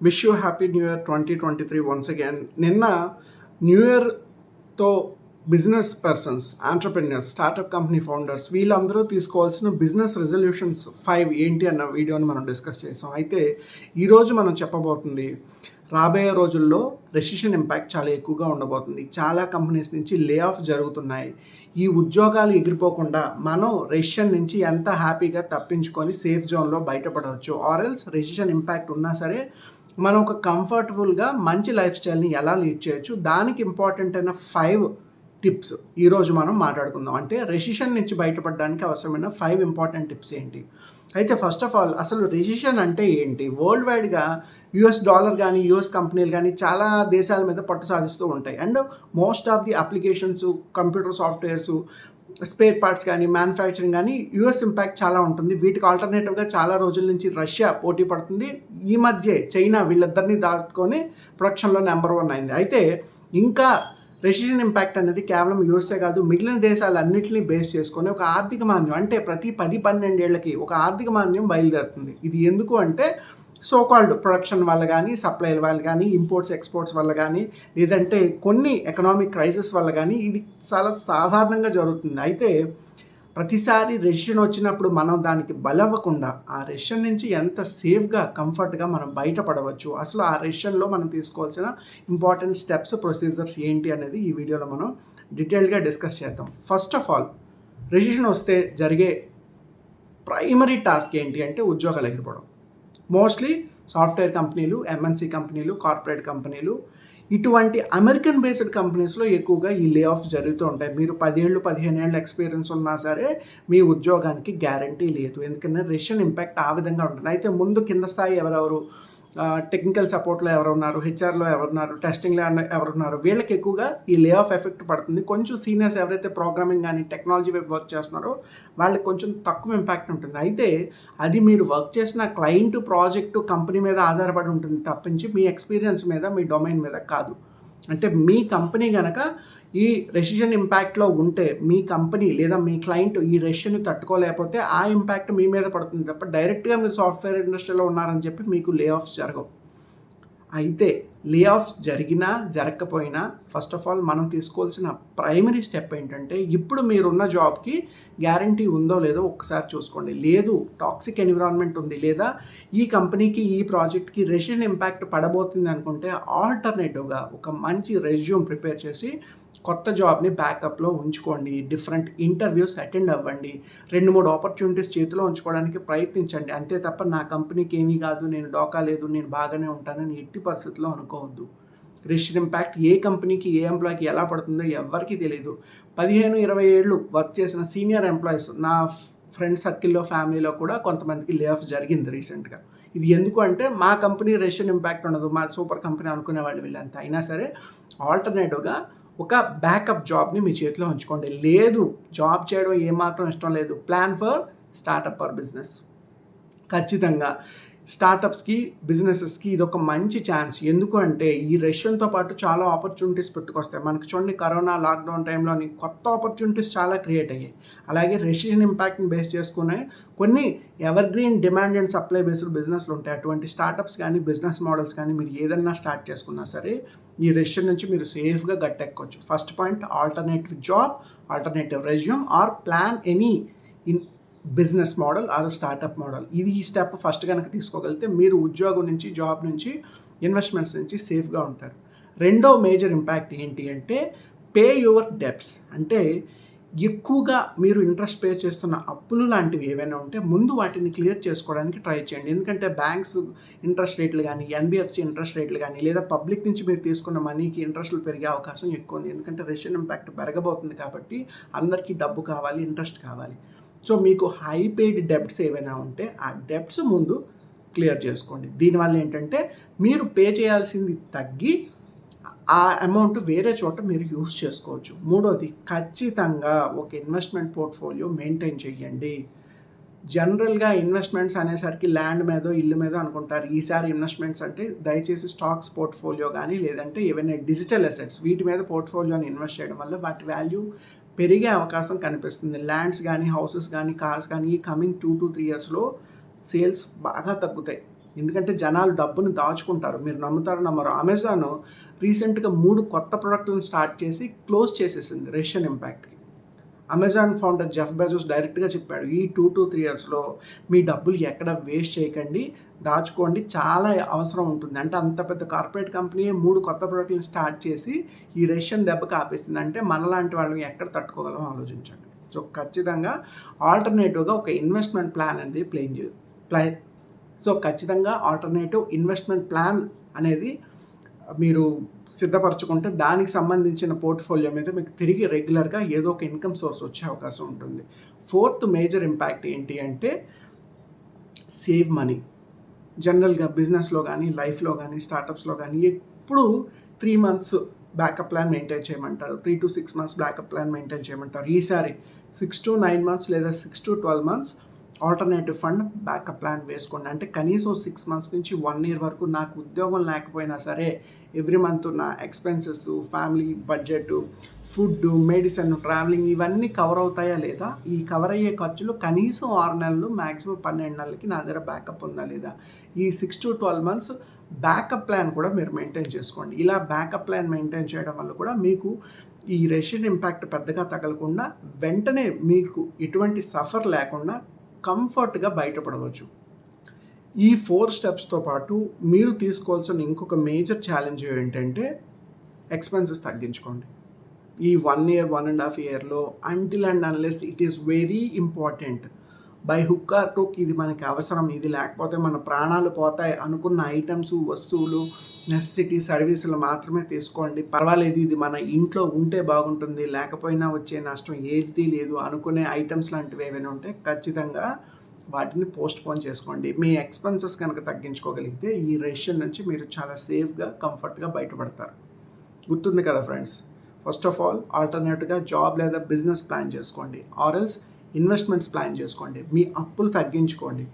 Wish you happy new year twenty twenty three once again నిన్న new ఇయర్తో business persons entrepreneurs startup company founders వీళ్ళందరూ తీసుకోవాల్సిన business resolutions five ఏంటి అన్న వీడియోని మనం డిస్కస్ చేసాం. అయితే ఈరోజు మనం చెప్పబోతుంది రాబోయే రోజుల్లో రెసిషన్ ఇంపాక్ట్ చాలా ఎక్కువగా ఉండబోతుంది. చాలా కంపెనీస్ నుంచి లే ఆఫ్ జరుగుతున్నాయి. ఈ ఉద్యోగాలు ఎగిరిపోకుండా మనం రెసిషన్ నుంచి ఎంత హ్యాపీగా తప్పించుకొని సేఫ్ జోన్లో బయటపడవచ్చు. ఆర్ఎల్స్ రెసిషన్ ఇంపాక్ట్ ఉన్నా సరే మనం ఒక కంఫర్టబుల్గా మంచి లైఫ్ స్టైల్ని ఎలా లీడ్ చేయొచ్చు? దానికి ఇంపార్టెంట్ అయిన ఫైవ్ టిప్స్ ఈరోజు మనం మాట్లాడుకుందాం. అంటే రెసిషన్ నుంచి బయటపడడానికి అవసరమైన ఫైవ్ ఇంపార్టెంట్ టిప్స్ ఏంటి? అయితే ఫస్ట్ ఆఫ్ ఆల్ అసలు రెసిషన్ అంటే ఏంటి? వరల్డ్ వైడ్గా యుఎస్ డాలర్ కానీ యుఎస్ కంపెనీలు కానీ చాలా దేశాల మీద పట్టు సాధిస్తూ ఉంటాయి. And most of the applications computer softwares spare parts కానీ మ్యానుఫ్యాక్చరింగ్ కానీ యూఎస్ ఇంపాక్ట్ చాలా ఉంటుంది. వీటికి ఆల్టర్నేటివ్గా చాలా రోజుల నుంచి రష్యా పోటీ పడుతుంది. ఈ మధ్య చైనా వీళ్ళిద్దరిని దాటుకొని ప్రొడక్షన్లో నెంబర్ వన్ అయింది. అయితే ఇంకా రెసిషన్ ఇంపాక్ట్ అనేది కేవలం యూఎస్ఏ కాదు మిగిలిన దేశాలన్నింటినీ బేస్ చేసుకొని ఒక ఆర్థిక మాంద్యం అంటే ప్రతి పది పన్నెండేళ్ళకి ఒక ఆర్థిక మాంద్యం బయలుదేరుతుంది. ఇది ఎందుకు అంటే సో కాల్డ్ ప్రొడక్షన్ వల్ల కానీ సప్లైల వల్ల కానీ ఇంపోర్ట్స్ ఎక్స్పోర్ట్స్ వల్ల కానీ లేదంటే కొన్ని ఎకనామిక్ క్రైసిస్ వల్ల కానీ ఇది చాలా సాధారణంగా జరుగుతుంది. అయితే ప్రతిసారి రెసిషన్ వచ్చినప్పుడు మనం దానికి బలవ్వకుండా ఆ రెసిషన్ నుంచి ఎంత సేఫ్గా కంఫర్ట్గా మనం బయటపడవచ్చు అసలు ఆ రెసిషన్లో మనం తీసుకోవాల్సిన ఇంపార్టెంట్ స్టెప్స్ ప్రొసీజర్స్ ఏంటి అనేది ఈ వీడియోలో మనం డీటెయిల్గా డిస్కస్ చేద్దాం. ఫస్ట్ ఆఫ్ ఆల్ రెసిషన్ వస్తే జరిగే ప్రైమరీ టాస్క్ ఏంటి అంటే ఉద్యోగాలు ఎగిరిపోవడం. మోస్ట్లీ సాఫ్ట్వేర్ కంపెనీలు ఎంఎన్సీ కంపెనీలు కార్పొరేట్ కంపెనీలు ఇటువంటి అమెరికన్ బేస్డ్ కంపెనీస్లో ఎక్కువగా ఈ లే ఆఫ్ జరుగుతూ ఉంటాయి. మీరు పదిహేళ్ళు పదిహేను ఏళ్ళు ఎక్స్పీరియన్స్ ఉన్నా సరే మీ ఉద్యోగానికి గ్యారంటీ లేదు. ఎందుకంటే రెషన్ ఇంపాక్ట్ ఆ విధంగా ఉంటుంది. అయితే ముందు కింద స్థాయి ఎవరెవరు? టెక్నికల్ సపోర్ట్లో ఎవరు ఉన్నారు హెచ్ఆర్లో ఎవరున్నారు టెస్టింగ్లో ఎవరున్నారు వీళ్ళకి ఎక్కువగా ఈ లే ఆఫ్ ఎఫెక్ట్ పడుతుంది. కొంచెం సీనియర్స్ ఎవరైతే ప్రోగ్రామింగ్ కానీ టెక్నాలజీ వైపు వర్క్ చేస్తున్నారో వాళ్ళకి కొంచెం తక్కువ ఇంపాక్ట్ ఉంటుంది. అయితే అది మీరు వర్క్ చేసిన క్లయింట్ ప్రాజెక్టు కంపెనీ మీద ఆధారపడి ఉంటుంది తప్పించి మీ ఎక్స్పీరియన్స్ మీద మీ డొమైన్ మీద కాదు. అంటే మీ కంపెనీ కనుక ఈ రెసిషన్ ఇంపాక్ట్లో ఉంటే మీ కంపెనీ లేదా మీ క్లయింట్ ఈ రెసిషన్ తట్టుకోలేకపోతే ఆ ఇంపాక్ట్ మీ మీద పడుతుంది తప్ప డైరెక్ట్గా మీరు సాఫ్ట్వేర్ ఇండస్ట్రీలో ఉన్నారని చెప్పి మీకు లే ఆఫ్స్ జరగవు. అయితే లే ఆఫ్స్ జరిగినా జరగకపోయినా ఫస్ట్ ఆఫ్ ఆల్ మనం తీసుకోవాల్సిన ప్రైమరీ స్టెప్ ఏంటంటే ఇప్పుడు మీరున్న జాబ్కి గ్యారంటీ ఉందో లేదో ఒకసారి చూసుకోండి. లేదు టాక్సిక్ ఎన్విరాన్మెంట్ ఉంది లేదా ఈ కంపెనీకి ఈ ప్రాజెక్ట్కి రెసిషన్ ఇంపాక్ట్ పడబోతుంది అనుకుంటే ఆల్టర్నేటివ్గా ఒక మంచి రెజ్యూమ్ ప్రిపేర్ చేసి కొత్త జాబ్ని బ్యాకప్లో ఉంచుకోండి డిఫరెంట్ ఇంటర్వ్యూస్ అటెండ్ అవ్వండి రెండు మూడు ఆపర్చునిటీస్ చేతిలో ఉంచుకోవడానికి ప్రయత్నించండి. అంతే తప్ప నా కంపెనీకి ఏమీ కాదు నేను డోకా లేదు నేను బాగానే ఉంటానని ఎట్టి పరిస్థితుల్లో అనుకోవద్దు. రిషన్ ఇంపాక్ట్ ఏ కంపెనీకి ఏ ఎంప్లాయీకి ఎలా పడుతుందో ఎవరికి తెలియదు పదిహేను ఇరవై ఏళ్ళు వర్క్ చేసిన సీనియర్ ఎంప్లాయీస్ నా ఫ్రెండ్ సర్కిల్లో ఫ్యామిలీలో కూడా కొంతమందికి లే ఆఫ్ జరిగింది రీసెంట్గా ఇది ఎందుకు అంటే మా కంపెనీ రెషన్ ఇంపాక్ట్ ఉండదు. మా సూపర్ కంపెనీ అనుకునే వాళ్ళు వీళ్ళంతా. అయినా సరే ఆల్టర్నేటివ్గా ఒక బ్యాకప్ జాబ్ని మీ చేతిలో ఉంచుకోండి. లేదు జాబ్ చేయడం ఏమాత్రం ఇష్టం లేదు. Plan for startup or business ఖచ్చితంగా. స్టార్టప్స్కి బిజినెసెస్కి ఇది ఒక మంచి ఛాన్స్. ఎందుకు అంటే ఈ రష్యన్తో పాటు చాలా ఆపర్చునిటీస్ పెట్టుకొస్తాయి. మనకు చూడండి కరోనా లాక్డౌన్ టైంలోని కొత్త ఆపర్చునిటీస్ చాలా క్రియేట్ అయ్యాయి. అలాగే రష్యన్ ఇంపాక్ట్ని బేస్ చేసుకునే కొన్ని evergreen demand and supply based బిజినెస్లు ఉంటాయి. అటువంటి స్టార్టప్స్ కానీ బిజినెస్ మోడల్స్ కానీ మీరు ఏదన్నా స్టార్ట్ చేసుకున్నా సరే ఈ రెషన్ నుంచి మీరు సేఫ్గా గట్టెక్కొచ్చు first point alternative job alternative resume or planning business model or startup model. ఇది ఈ స్టెప్ ఫస్ట్ కనుక తీసుకోగలిగితే మీరు ఉద్యోగం నుంచి జాబ్ నుంచి ఇన్వెస్ట్మెంట్స్ నుంచి సేఫ్గా ఉంటారు. రెండో మేజర్ ఇంపాక్ట్ ఏంటి అంటే పే యువర్ డెప్స్ అంటే ఎక్కువగా మీరు ఇంట్రెస్ట్ పే చేస్తున్న అప్పులు లాంటివి ఏవైనా ఉంటే ముందు వాటిని క్లియర్ చేసుకోవడానికి ట్రై చేయండి. ఎందుకంటే బ్యాంక్స్ ఇంట్రెస్ట్ రేట్లు కానీ ఎన్బిఎఫ్సి ఇంట్రెస్ట్ రేట్లు కానీ లేదా పబ్లిక్ నుంచి మీరు తీసుకున్న మనీకి ఇంట్రెస్ట్లు పెరిగే అవకాశం ఎక్కువ ఉంది. ఎందుకంటే రెషన్ ఇంపాక్ట్ పెరగబోతుంది కాబట్టి అందరికీ డబ్బు కావాలి ఇంట్రెస్ట్ కావాలి. సో మీకు హై పెయిడ్ డెబ్ట్స్ ఏవైనా ఉంటే ఆ డెబ్ట్స్ ముందు క్లియర్ చేసుకోండి. దీనివల్ల ఏంటంటే మీరు పే చేయాల్సింది తగ్గి ఆ అమౌంట్ వేరే చోట మీరు యూస్ చేసుకోవచ్చు. మూడోది ఖచ్చితంగా ఒక ఇన్వెస్ట్మెంట్ పోర్ట్ఫోలియో మెయింటైన్ చేయండి. జనరల్గా ఇన్వెస్ట్మెంట్స్ అనేసరికి ల్యాండ్ మీదో ఇల్లు మీదో అనుకుంటారు. ఈసారి ఇన్వెస్ట్మెంట్స్ అంటే దయచేసి స్టాక్స్ పోర్ట్ఫోలియో కానీ లేదంటే ఏవైనా డిజిటల్ అసెట్స్ వీటి మీద పోర్ట్ఫోలియోని ఇన్వెస్ట్ చేయడం వల్ల వాటి వాల్యూ పెరిగే అవకాశం కనిపిస్తుంది. ల్యాండ్స్ కానీ హౌసెస్ కానీ కార్స్ కానీ ఈ కమింగ్ టూ టు త్రీ ఇయర్స్లో సేల్స్ బాగా తగ్గుతాయి. ఎందుకంటే జనాలు డబ్బును దాచుకుంటారు. మీరు నమ్ముతారు నమ్మరు అమెజాన్ రీసెంట్గా మూడు కొత్త ప్రోడక్ట్లను స్టార్ట్ చేసి క్లోజ్ చేసేసింది రష్యన్ ఇంపాక్ట్కి. అమెజాన్ ఫౌండర్ జెఫ్ బెజోస్ డైరెక్ట్గా చెప్పాడు ఈ టూ టు త్రీ ఇయర్స్లో మీ డబ్బులు ఎక్కడ వేస్ట్ చేయకండి దాచుకోండి చాలా అవసరం ఉంటుంది. అంటే అంత పెద్ద కార్పొరేట్ కంపెనీ మూడు కొత్త ప్రోడక్ట్లను స్టార్ట్ చేసి ఈ రష్యన్ దెబ్బకి ఆపేసింది. అంటే మనలాంటి వాళ్ళని ఎక్కడ తట్టుకోగలం ఆలోచించండి. సో ఖచ్చితంగా ఆల్టర్నేటివ్గా ఒక ఇన్వెస్ట్మెంట్ ప్లాన్ అనేది ప్లేన్ చే ప్లై సో ఖచ్చితంగా ఆల్టర్నేటివ్ ఇన్వెస్ట్మెంట్ ప్లాన్ అనేది మీరు సిద్ధపరచుకుంటే దానికి సంబంధించిన పోర్ట్ఫోలియో మీద మీకు తిరిగి రెగ్యులర్గా ఏదో ఒక ఇన్కమ్ సోర్స్ వచ్చే అవకాశం ఉంటుంది. ఫోర్త్ మేజర్ ఇంపాక్ట్ ఏంటి అంటే సేవ్ మనీ. జనరల్గా బిజినెస్లో కానీ లైఫ్లో కానీ స్టార్టప్స్లో కానీ ఎప్పుడు three months backup plan maintain చేయమంటారు. Three to six months backup plan maintain చేయమంటారు. ఈసారి సిక్స్ టు నైన్ మంత్స్ లేదా six to twelve months alternative fund backup plan వేసుకోండి. అంటే కనీసం సిక్స్ మంత్స్ నుంచి వన్ ఇయర్ వరకు నాకు ఉద్యోగం లేకపోయినా సరే ఎవ్రీ మంత్ నా expenses family budget food medicine travelling ఇవన్నీ కవర్ అవుతాయా లేదా? ఈ కవర్ అయ్యే ఖర్చులు కనీసం ఆరు నెలలు మ్యాక్సిమం పన్నెండు నెలలకి నా దగ్గర బ్యాకప్ ఉందా లేదా? ఈ six to twelve months backup plan కూడా మీరు మెయింటైన్ చేసుకోండి. ఇలా బ్యాకప్ ప్లాన్ మెయింటైన్ చేయడం వల్ల కూడా మీకు ఈ రష్యన్ ఇంపాక్ట్ పెద్దగా తగలకుండా వెంటనే మీకు ఎటువంటి సఫర్ లేకుండా కంఫర్ట్గా బయటపడవచ్చు. ఈ ఫోర్ స్టెప్స్తో పాటు మీరు తీసుకోవాల్సిన ఇంకొక మేజర్ ఛాలెంజ్ ఏంటంటే ఎక్స్పెన్సెస్ తగ్గించుకోండి. ఈ one year one and half ఇయర్లో until and unless it is very important by hook or టుక్ ఇది మనకి అవసరం ఇది లేకపోతే మన ప్రాణాలు పోతాయి అనుకున్న ఐటమ్స్ వస్తువులు నెసెసిటీ సర్వీసులు మాత్రమే తీసుకోండి. పర్వాలేదు ఇది మన ఇంట్లో ఉంటే బాగుంటుంది లేకపోయినా వచ్చే నష్టం ఏది లేదు అనుకునే ఐటమ్స్ లాంటివి ఏమైనా ఉంటే ఖచ్చితంగా వాటిని పోస్ట్ పోన్ చేసుకోండి. మీ ఎక్స్పెన్సెస్ కనుక తగ్గించుకోగలిగితే ఈ రేషన్ నుంచి మీరు చాలా సేఫ్గా కంఫర్ట్గా బయటపడతారు. గుర్తుంది కదా ఫ్రెండ్స్? ఫస్ట్ ఆఫ్ ఆల్ ఆల్టర్నేటివ్గా జాబ్ లేదా బిజినెస్ ప్లాన్ చేసుకోండి. ఆర్ఎల్స్ ఇన్వెస్ట్మెంట్స్ ప్లాన్ చేసుకోండి. మీ అప్పులు తగ్గించుకోండి.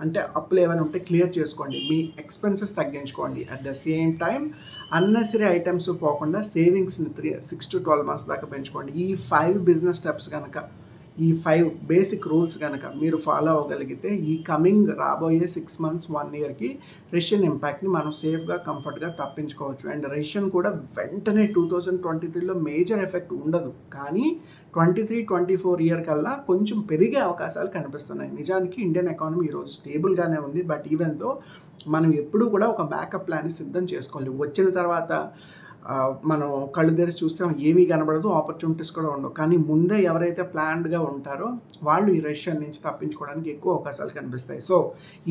అంటే అప్పులు ఏమైనా ఉంటే క్లియర్ చేసుకోండి. మీ ఎక్స్పెన్సెస్ తగ్గించుకోండి. At the same time unnecessary items పోకుండా సేవింగ్స్ని three six to twelve months దాకా పెంచుకోండి. ఈ ఫైవ్ బిజినెస్ స్టెప్స్ కనుక ఈ ఫైవ్ బేసిక్ రూల్స్ కనుక మీరు ఫాలో అవ్వగలిగితే ఈ కమింగ్ రాబోయే సిక్స్ మంత్స్ వన్ ఇయర్కి రష్యన్ ఇంపాక్ట్ని మనం సేఫ్గా కంఫర్ట్గా తప్పించుకోవచ్చు. అండ్ రష్యన్ కూడా వెంటనే టూ థౌజండ్ ట్వంటీ త్రీలో మేజర్ ఎఫెక్ట్ ఉండదు. కానీ twenty three twenty four year కల్లా కొంచెం పెరిగే అవకాశాలు కనిపిస్తున్నాయి. నిజానికి ఇండియన్ ఎకానమీ ఈరోజు స్టేబుల్గానే ఉంది. బట్ ఈవెన్తో మనం ఎప్పుడూ కూడా ఒక బ్యాకప్ ప్లాన్ సిద్ధం చేసుకోవాలి. వచ్చిన తర్వాత మనం కళ్ళు తెరిచి చూస్తే ఏమీ కనబడదు ఆపర్చునిటీస్ కూడా ఉండవు. కానీ ముందే ఎవరైతే ప్లాన్డ్గా ఉంటారో వాళ్ళు ఈ రష్యన్ నుంచి తప్పించుకోవడానికి ఎక్కువ అవకాశాలు కనిపిస్తాయి. సో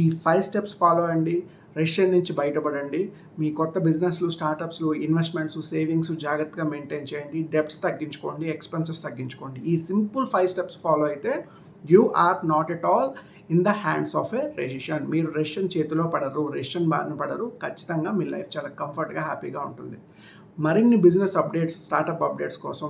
ఈ ఫైవ్ స్టెప్స్ ఫాలో అండి. రష్యన్ నుంచి బయటపడండి. మీ కొత్త బిజినెస్లు స్టార్టప్స్లు ఇన్వెస్ట్మెంట్స్ సేవింగ్స్ జాగ్రత్తగా మెయింటైన్ చేయండి. డెప్స్ తగ్గించుకోండి ఎక్స్పెన్సెస్ తగ్గించుకోండి. ఈ సింపుల్ ఫైవ్ స్టెప్స్ ఫాలో అయితే you are not at all in the hands of a recession మీరు రెషన్ చేతిలో పడరు రెషన్ బారిన పడరు. ఖచ్చితంగా మీ లైఫ్ చాలా కంఫర్ట్గా హ్యాపీగా ఉంటుంది. మరిన్ని బిజినెస్ అప్డేట్స్ స్టార్టప్ అప్డేట్స్ కోసం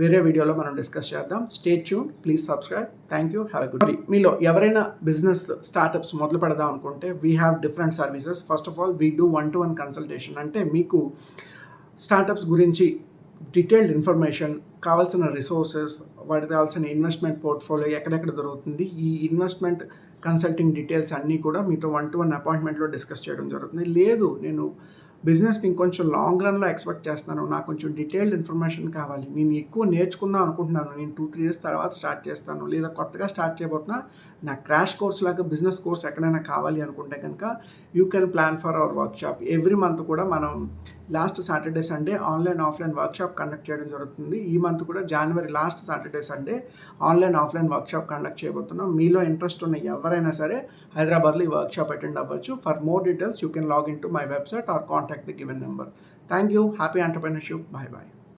వేరే వీడియోలో మనం డిస్కస్ చేద్దాం. Stay tune please subscribe thank you have good మీలో ఎవరైనా బిజినెస్ స్టార్టప్స్ మొదలు పెడదాం అనుకుంటే we have different services first of all we do one to one consultation అంటే మీకు స్టార్టప్స్ గురించి డీటెయిల్డ్ ఇన్ఫర్మేషన్ కావాల్సిన రిసోర్సెస్ వాటికి కావాల్సిన ఇన్వెస్ట్మెంట్ పోర్ట్ఫోలియో ఎక్కడెక్కడ దొరుకుతుంది ఈ ఇన్వెస్ట్మెంట్ కన్సల్టింగ్ డీటెయిల్స్ అన్నీ కూడా మీతో వన్ టు వన్ అపాయింట్మెంట్లో డిస్కస్ చేయడం జరుగుతుంది. లేదు నేను బిజినెస్ని ఇంకొంచెం లాంగ్ రన్లో ఎక్స్పెక్ట్ చేస్తున్నాను. నాకు కొంచెం డీటెయిల్డ్ ఇన్ఫర్మేషన్ కావాలి. నేను ఎక్కువ నేర్చుకుందాం అనుకుంటున్నాను. నేను టూ త్రీ ఇయర్స్ తర్వాత స్టార్ట్ చేస్తాను. లేదా కొత్తగా స్టార్ట్ చేయబోతున్నా నా క్రాష్ కోర్స్ లాగా బిజినెస్ కోర్స్ ఎక్కడైనా కావాలి అనుకుంటే కనుక you can plan for our workshop every month కూడా మనం last Saturday Sunday online offline workshop conduct చేయడం జరుగుతుంది. ఈ మంత్ కూడా జనవరి last Saturday Sunday online offline workshop conduct చేయబోతున్నాం. మీలో ఇంట్రెస్ట్ ఉన్న ఎవరైనా సరే హైదరాబాద్లో ఈ వర్క్షాప్ అటెండ్ అవ్వచ్చు. For more details you can log to my website or contact the given number. Thank you. Happy entrepreneurship. Bye bye